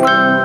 you